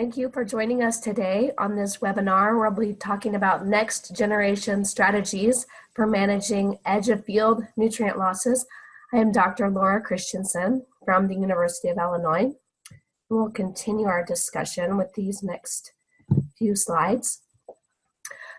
Thank you for joining us today on this webinar we'll be talking about next generation strategies for managing edge of field nutrient losses. I am Dr. Laura Christianson from the University of Illinois. We'll continue our discussion with these next few slides.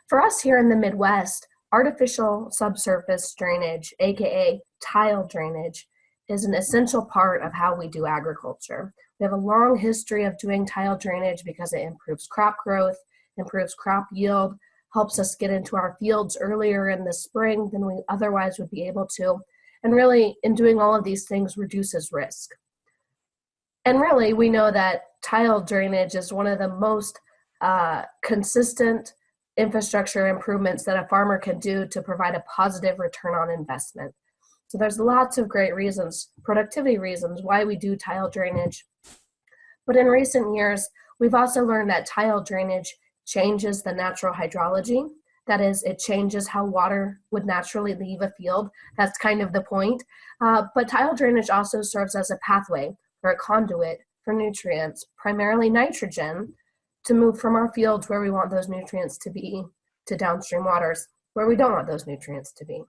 For us here in the Midwest, artificial subsurface drainage, AKA tile drainage, is an essential part of how we do agriculture. We have a long history of doing tile drainage because it improves crop growth, improves crop yield, helps us get into our fields earlier in the spring than we otherwise would be able to. And really, in doing all of these things, reduces risk. And really, we know that tile drainage is one of the most uh, consistent infrastructure improvements that a farmer can do to provide a positive return on investment. So there's lots of great reasons, productivity reasons, why we do tile drainage. But in recent years, we've also learned that tile drainage changes the natural hydrology. That is, it changes how water would naturally leave a field. That's kind of the point. Uh, but tile drainage also serves as a pathway or a conduit for nutrients, primarily nitrogen, to move from our fields where we want those nutrients to be to downstream waters where we don't want those nutrients to be.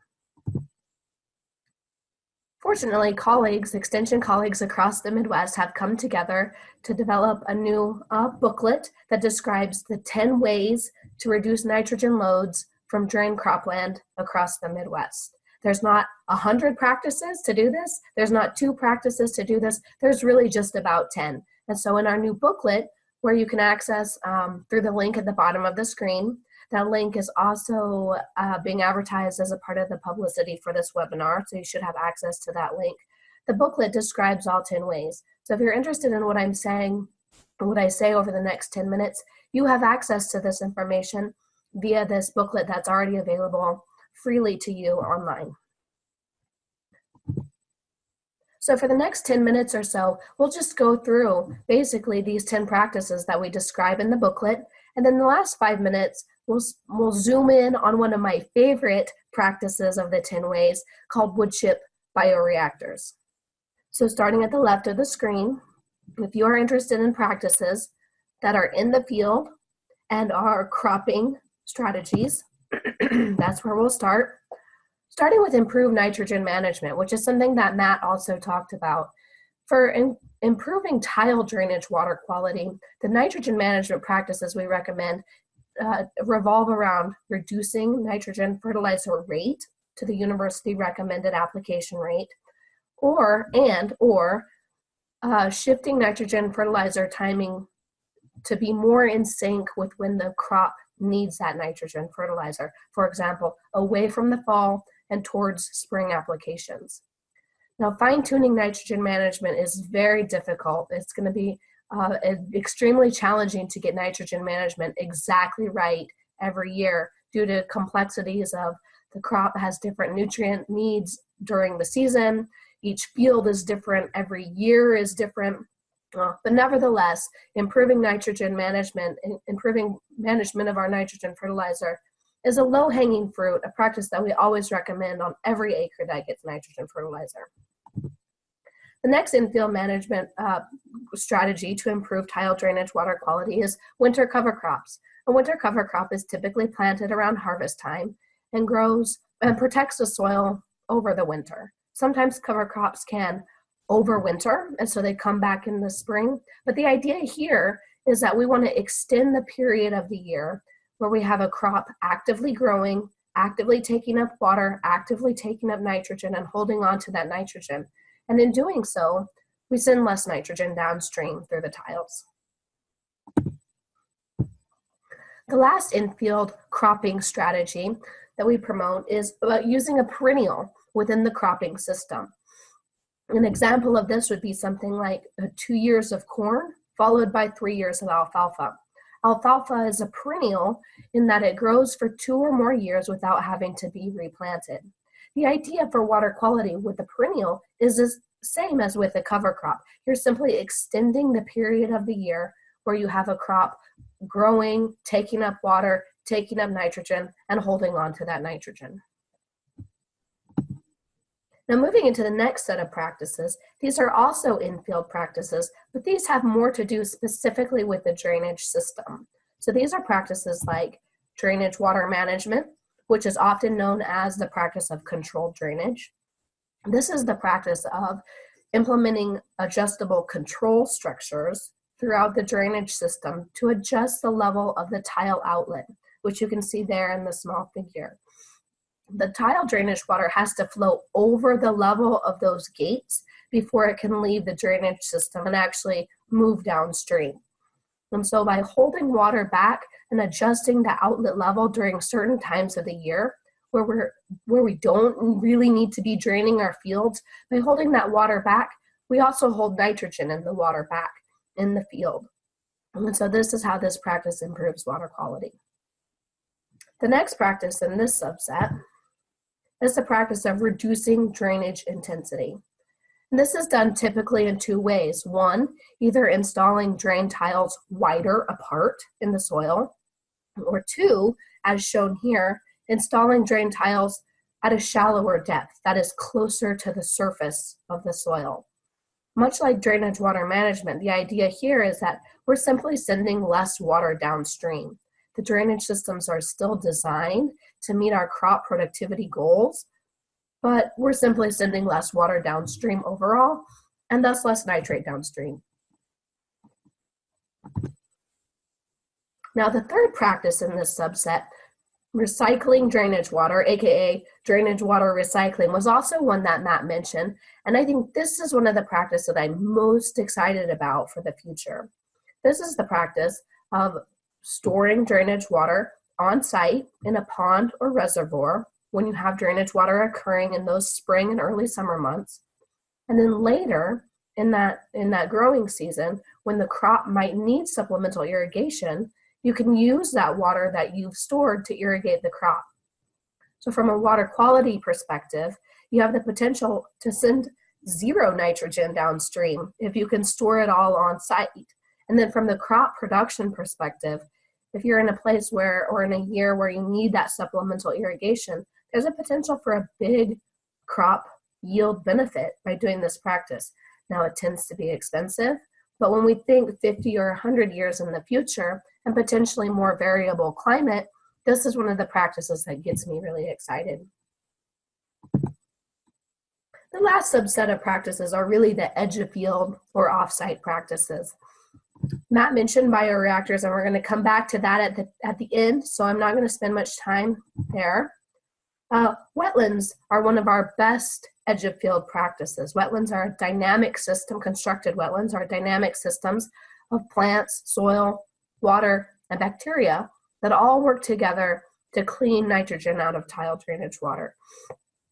Fortunately, colleagues, extension colleagues across the Midwest have come together to develop a new uh, booklet that describes the 10 ways to reduce nitrogen loads from drained cropland across the Midwest. There's not a 100 practices to do this. There's not two practices to do this. There's really just about 10. And so in our new booklet, where you can access um, through the link at the bottom of the screen, that link is also uh, being advertised as a part of the publicity for this webinar, so you should have access to that link. The booklet describes all 10 ways. So if you're interested in what I'm saying, what I say over the next 10 minutes, you have access to this information via this booklet that's already available freely to you online. So for the next 10 minutes or so, we'll just go through basically these 10 practices that we describe in the booklet. And then the last five minutes, we'll, we'll zoom in on one of my favorite practices of the 10 ways called wood chip bioreactors. So starting at the left of the screen, if you are interested in practices that are in the field and are cropping strategies, that's where we'll start. Starting with improved nitrogen management, which is something that Matt also talked about. For in, improving tile drainage water quality, the nitrogen management practices we recommend uh, revolve around reducing nitrogen fertilizer rate to the university recommended application rate, or and or uh, shifting nitrogen fertilizer timing to be more in sync with when the crop needs that nitrogen fertilizer. For example, away from the fall and towards spring applications. Now, fine tuning nitrogen management is very difficult. It's going to be uh, extremely challenging to get nitrogen management exactly right every year due to complexities of the crop has different nutrient needs during the season. Each field is different, every year is different. Uh, but nevertheless, improving nitrogen management, improving management of our nitrogen fertilizer is a low-hanging fruit, a practice that we always recommend on every acre that gets nitrogen fertilizer. The next infield management uh, strategy to improve tile drainage water quality is winter cover crops. A winter cover crop is typically planted around harvest time and grows and protects the soil over the winter. Sometimes cover crops can overwinter, and so they come back in the spring. But the idea here is that we want to extend the period of the year where we have a crop actively growing, actively taking up water, actively taking up nitrogen, and holding on to that nitrogen. And in doing so, we send less nitrogen downstream through the tiles. The last infield cropping strategy that we promote is about using a perennial within the cropping system. An example of this would be something like two years of corn followed by three years of alfalfa. Alfalfa is a perennial in that it grows for two or more years without having to be replanted. The idea for water quality with the perennial is the same as with a cover crop. You're simply extending the period of the year where you have a crop growing, taking up water, taking up nitrogen, and holding on to that nitrogen. Now moving into the next set of practices, these are also in-field practices, but these have more to do specifically with the drainage system. So these are practices like drainage water management, which is often known as the practice of controlled drainage. This is the practice of implementing adjustable control structures throughout the drainage system to adjust the level of the tile outlet, which you can see there in the small figure. The tile drainage water has to flow over the level of those gates before it can leave the drainage system and actually move downstream. And so by holding water back and adjusting the outlet level during certain times of the year, where we're where we don't really need to be draining our fields by holding that water back we also hold nitrogen in the water back in the field and so this is how this practice improves water quality the next practice in this subset is the practice of reducing drainage intensity and this is done typically in two ways one either installing drain tiles wider apart in the soil or two as shown here installing drain tiles at a shallower depth that is closer to the surface of the soil. Much like drainage water management, the idea here is that we're simply sending less water downstream. The drainage systems are still designed to meet our crop productivity goals, but we're simply sending less water downstream overall, and thus less nitrate downstream. Now the third practice in this subset recycling drainage water, aka drainage water recycling, was also one that Matt mentioned. And I think this is one of the practices that I'm most excited about for the future. This is the practice of storing drainage water on site in a pond or reservoir when you have drainage water occurring in those spring and early summer months. And then later in that, in that growing season, when the crop might need supplemental irrigation, you can use that water that you've stored to irrigate the crop. So from a water quality perspective, you have the potential to send zero nitrogen downstream if you can store it all on site. And then from the crop production perspective, if you're in a place where, or in a year where you need that supplemental irrigation, there's a potential for a big crop yield benefit by doing this practice. Now it tends to be expensive, but when we think 50 or 100 years in the future and potentially more variable climate, this is one of the practices that gets me really excited. The last subset of practices are really the edge of field or offsite practices. Matt mentioned bioreactors, and we're going to come back to that at the, at the end, so I'm not going to spend much time there. Uh, wetlands are one of our best edge of field practices. Wetlands are a dynamic system, constructed wetlands are dynamic systems of plants, soil, water, and bacteria that all work together to clean nitrogen out of tile drainage water.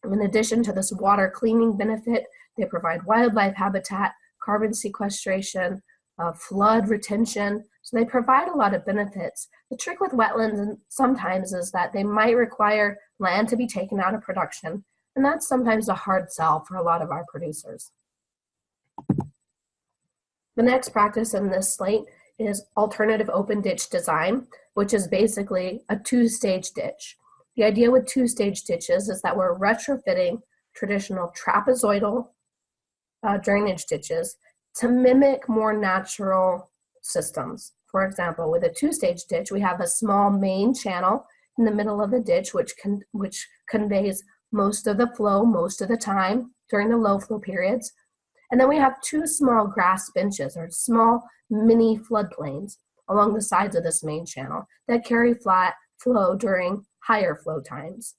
In addition to this water cleaning benefit, they provide wildlife habitat, carbon sequestration, uh, flood retention, so they provide a lot of benefits. The trick with wetlands sometimes is that they might require land to be taken out of production, and that's sometimes a hard sell for a lot of our producers. The next practice in this slate is alternative open ditch design, which is basically a two-stage ditch. The idea with two-stage ditches is that we're retrofitting traditional trapezoidal uh, drainage ditches to mimic more natural systems. For example, with a two-stage ditch, we have a small main channel in the middle of the ditch, which, can, which conveys most of the flow most of the time during the low flow periods. And then we have two small grass benches or small mini floodplains along the sides of this main channel that carry flat flow during higher flow times.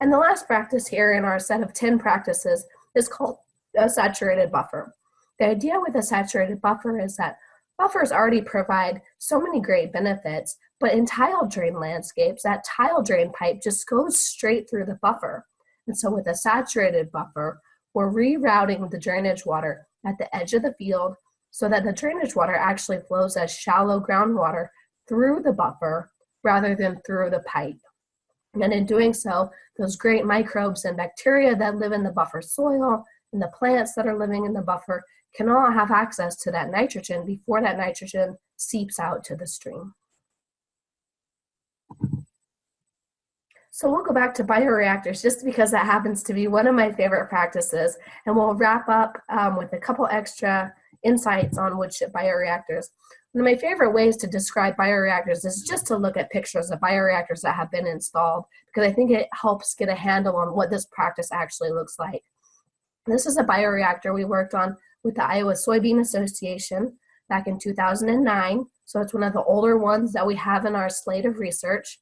And the last practice here in our set of 10 practices is called a saturated buffer. The idea with a saturated buffer is that buffers already provide so many great benefits, but in tile drain landscapes, that tile drain pipe just goes straight through the buffer. And so with a saturated buffer, we're rerouting the drainage water at the edge of the field so that the drainage water actually flows as shallow groundwater through the buffer rather than through the pipe. And in doing so, those great microbes and bacteria that live in the buffer soil and the plants that are living in the buffer can all have access to that nitrogen before that nitrogen seeps out to the stream. So we'll go back to bioreactors just because that happens to be one of my favorite practices. And we'll wrap up um, with a couple extra insights on wood chip bioreactors. One of my favorite ways to describe bioreactors is just to look at pictures of bioreactors that have been installed because I think it helps get a handle on what this practice actually looks like. This is a bioreactor we worked on with the Iowa Soybean Association back in 2009. So it's one of the older ones that we have in our slate of research.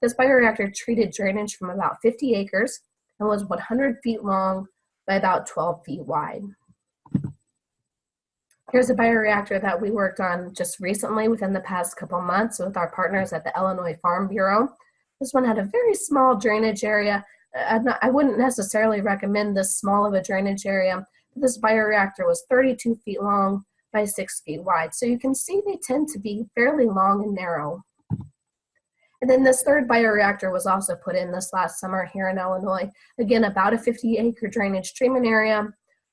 This bioreactor treated drainage from about 50 acres and was 100 feet long by about 12 feet wide. Here's a bioreactor that we worked on just recently within the past couple months with our partners at the Illinois Farm Bureau. This one had a very small drainage area. Uh, not, I wouldn't necessarily recommend this small of a drainage area. But this bioreactor was 32 feet long by six feet wide. So you can see they tend to be fairly long and narrow. And then this third bioreactor was also put in this last summer here in Illinois. Again, about a 50 acre drainage treatment area,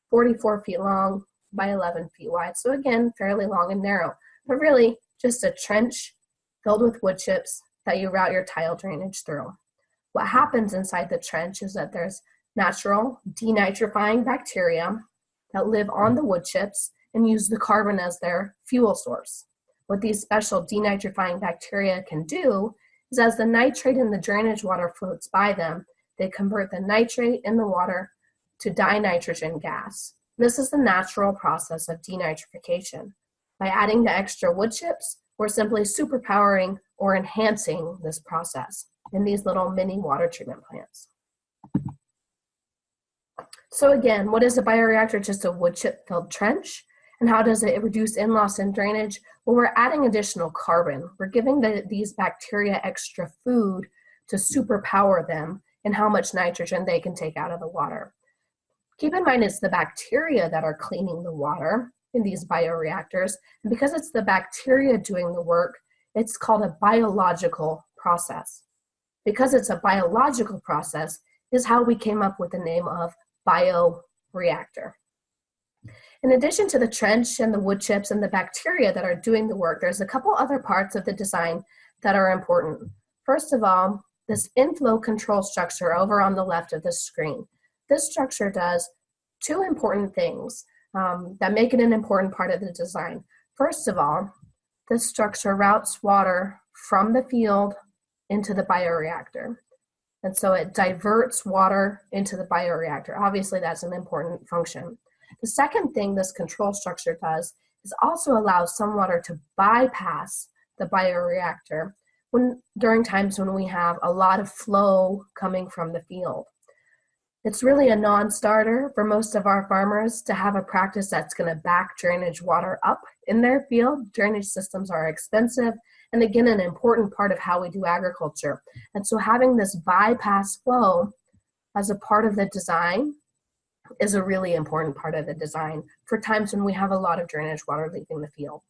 44 feet long by 11 feet wide. So again, fairly long and narrow, but really just a trench filled with wood chips that you route your tile drainage through. What happens inside the trench is that there's natural denitrifying bacteria that live on the wood chips and use the carbon as their fuel source. What these special denitrifying bacteria can do is as the nitrate in the drainage water floats by them, they convert the nitrate in the water to dinitrogen gas. This is the natural process of denitrification. By adding the extra wood chips, we're simply superpowering or enhancing this process in these little mini water treatment plants. So again, what is a bioreactor? Just a wood chip filled trench. And how does it reduce N-loss and drainage? Well, we're adding additional carbon. We're giving the, these bacteria extra food to superpower them and how much nitrogen they can take out of the water. Keep in mind it's the bacteria that are cleaning the water in these bioreactors. And because it's the bacteria doing the work, it's called a biological process. Because it's a biological process is how we came up with the name of bioreactor. In addition to the trench and the wood chips and the bacteria that are doing the work, there's a couple other parts of the design that are important. First of all, this inflow control structure over on the left of the screen. This structure does two important things um, that make it an important part of the design. First of all, this structure routes water from the field into the bioreactor. And so it diverts water into the bioreactor. Obviously, that's an important function. The second thing this control structure does is also allow some water to bypass the bioreactor when, during times when we have a lot of flow coming from the field. It's really a non-starter for most of our farmers to have a practice that's going to back drainage water up in their field. Drainage systems are expensive and again an important part of how we do agriculture. And so having this bypass flow as a part of the design is a really important part of the design for times when we have a lot of drainage water leaving the field.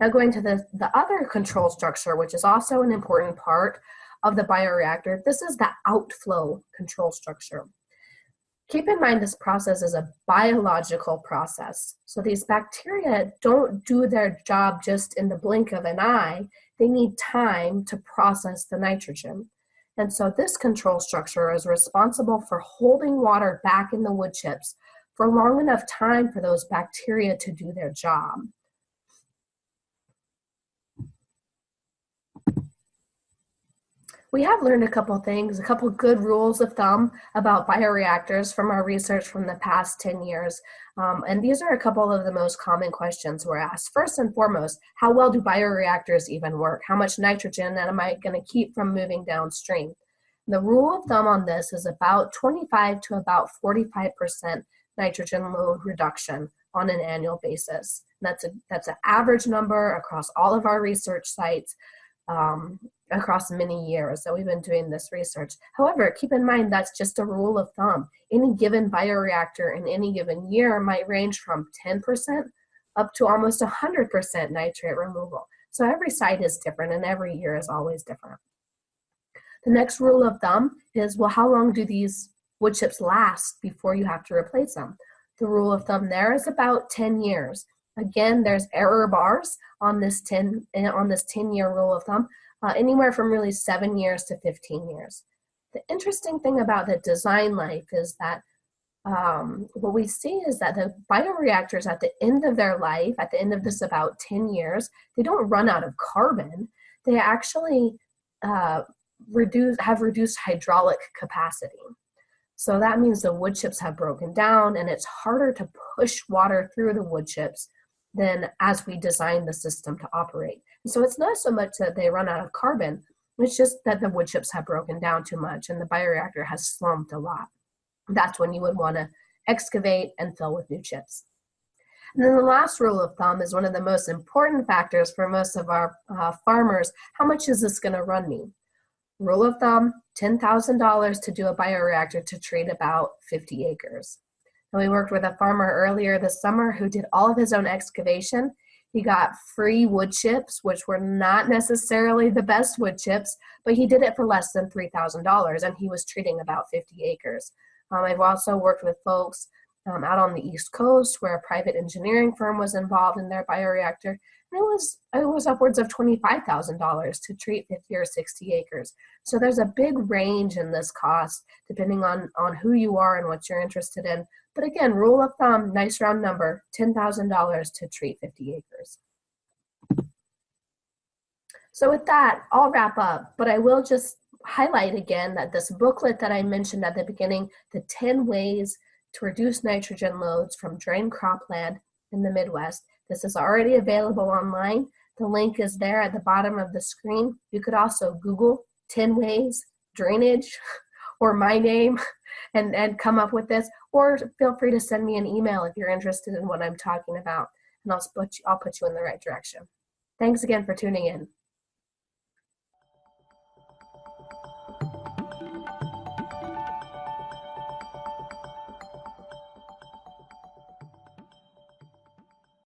Now going to the, the other control structure, which is also an important part of the bioreactor, this is the outflow control structure. Keep in mind this process is a biological process. So these bacteria don't do their job just in the blink of an eye. They need time to process the nitrogen. And so this control structure is responsible for holding water back in the wood chips for long enough time for those bacteria to do their job. We have learned a couple things, a couple good rules of thumb about bioreactors from our research from the past 10 years. Um, and these are a couple of the most common questions we're asked. First and foremost, how well do bioreactors even work? How much nitrogen am I gonna keep from moving downstream? The rule of thumb on this is about 25 to about 45% nitrogen load reduction on an annual basis. That's a that's an average number across all of our research sites. Um, across many years that we've been doing this research. However, keep in mind that's just a rule of thumb. Any given bioreactor in any given year might range from 10% up to almost 100% nitrate removal. So every site is different and every year is always different. The next rule of thumb is, well, how long do these wood chips last before you have to replace them? The rule of thumb there is about 10 years. Again, there's error bars on this 10 eh, on this 10 year rule of thumb, uh, anywhere from really seven years to 15 years. The interesting thing about the design life is that um, what we see is that the bioreactors at the end of their life, at the end of this about 10 years, they don't run out of carbon. They actually uh, reduce, have reduced hydraulic capacity. So that means the wood chips have broken down and it's harder to push water through the wood chips than as we design the system to operate. So it's not so much that they run out of carbon, it's just that the wood chips have broken down too much and the bioreactor has slumped a lot. That's when you would want to excavate and fill with new chips. And then the last rule of thumb is one of the most important factors for most of our uh, farmers. How much is this going to run me? Rule of thumb, $10,000 to do a bioreactor to treat about 50 acres. And we worked with a farmer earlier this summer who did all of his own excavation. He got free wood chips, which were not necessarily the best wood chips, but he did it for less than $3,000 and he was treating about 50 acres. Um, I've also worked with folks um, out on the East Coast where a private engineering firm was involved in their bioreactor. It was, it was upwards of $25,000 to treat 50 or 60 acres. So there's a big range in this cost depending on, on who you are and what you're interested in. But again, rule of thumb, nice round number, $10,000 to treat 50 acres. So with that, I'll wrap up, but I will just highlight again that this booklet that I mentioned at the beginning, the 10 ways to reduce nitrogen loads from drained cropland in the Midwest, this is already available online. The link is there at the bottom of the screen. You could also Google 10 ways drainage or my name and, and come up with this, or feel free to send me an email if you're interested in what I'm talking about, and I'll put you, I'll put you in the right direction. Thanks again for tuning in.